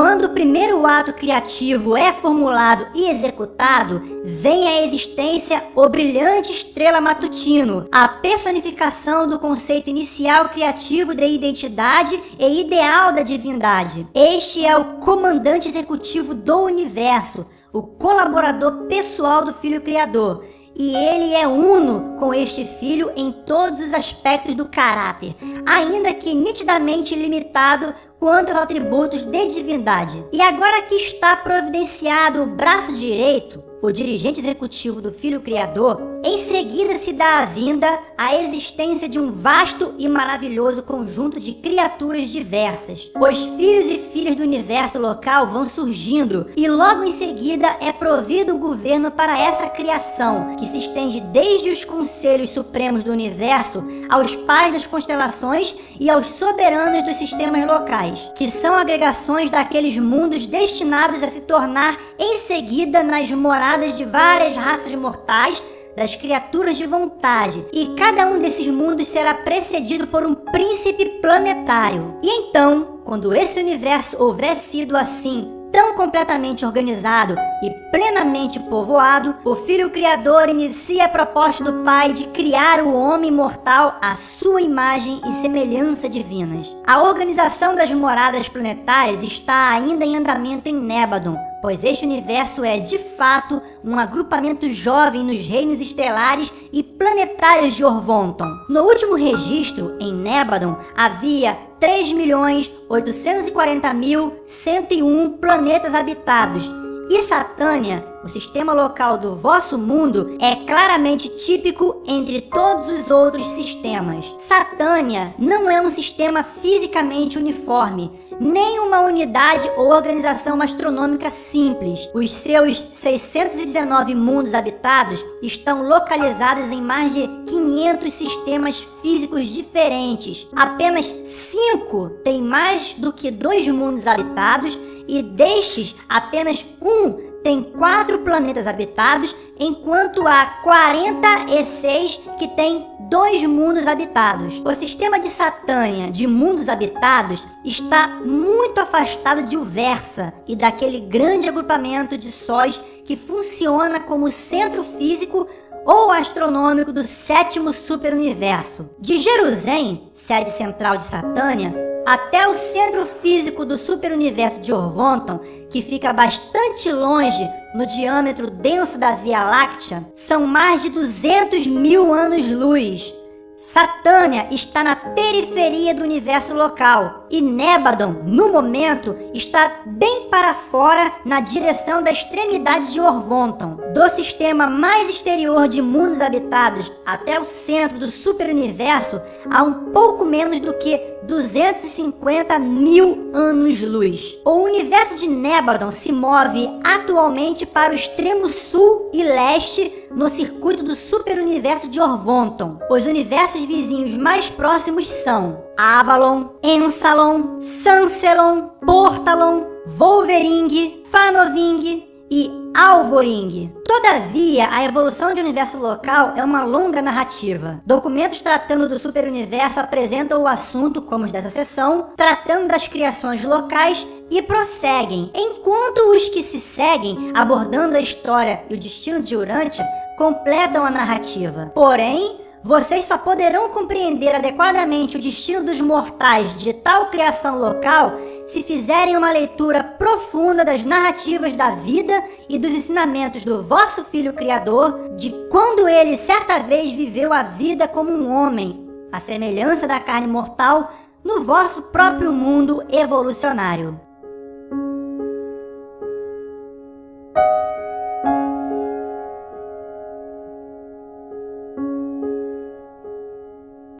Quando o primeiro ato criativo é formulado e executado, vem à existência o brilhante estrela matutino, a personificação do conceito inicial criativo de identidade e ideal da divindade. Este é o comandante executivo do universo, o colaborador pessoal do Filho Criador, e ele é uno com este filho em todos os aspectos do caráter, ainda que nitidamente limitado quanto aos atributos de divindade. E agora que está providenciado o braço direito, o dirigente executivo do Filho Criador, em seguida se dá a vinda à existência de um vasto e maravilhoso conjunto de criaturas diversas. Os filhos e filhas do universo local vão surgindo e logo em seguida é provido o governo para essa criação, que se estende desde os conselhos supremos do universo aos pais das constelações e aos soberanos dos sistemas locais, que são agregações daqueles mundos destinados a se tornar em seguida nas moradas de várias raças mortais das criaturas de vontade, e cada um desses mundos será precedido por um príncipe planetário. E então, quando esse universo houver sido assim tão completamente organizado e plenamente povoado, o Filho Criador inicia a proposta do Pai de criar o homem mortal à sua imagem e semelhança divinas. A organização das moradas planetárias está ainda em andamento em Nébadon, pois este universo é, de fato, um agrupamento jovem nos reinos estelares e planetários de Orvonton. No último registro, em Nébadon, havia 3.840.101 planetas habitados, e Satânia, o sistema local do vosso mundo, é claramente típico entre todos os outros sistemas. Satânia não é um sistema fisicamente uniforme, nem uma unidade ou organização astronômica simples. Os seus 619 mundos habitados estão localizados em mais de 500 sistemas físicos diferentes. Apenas 5 têm mais do que dois mundos habitados e destes apenas um tem quatro planetas habitados, enquanto há 46 que tem dois mundos habitados. O sistema de Satânia de mundos habitados está muito afastado de Uversa e daquele grande agrupamento de sóis que funciona como centro físico ou astronômico do sétimo superuniverso. De Jerusalém, sede central de Satânia, até o centro físico do superuniverso de Orvonton, que fica bastante longe no diâmetro denso da Via Láctea, são mais de 200 mil anos-luz. Satânia está na periferia do universo local e Nébadon, no momento, está bem para fora na direção da extremidade de Orvonton. Do sistema mais exterior de mundos habitados até o centro do superuniverso, há um pouco menos do que 250 mil anos-luz. O universo de Nébadon se move atualmente para o extremo sul e leste no circuito do superuniverso de Orvonton. Os universos vizinhos mais próximos são Avalon, Ensalon, Sancelon, Portalon, Wolvering, Fanoving e Alvoring. Todavia, a evolução de universo local é uma longa narrativa. Documentos tratando do superuniverso apresentam o assunto, como os dessa sessão, tratando das criações locais e prosseguem, enquanto os que se seguem, abordando a história e o destino de Urantia, completam a narrativa. Porém, vocês só poderão compreender adequadamente o destino dos mortais de tal criação local se fizerem uma leitura profunda das narrativas da vida e dos ensinamentos do vosso Filho Criador, de quando ele certa vez viveu a vida como um homem, a semelhança da carne mortal, no vosso próprio mundo evolucionário.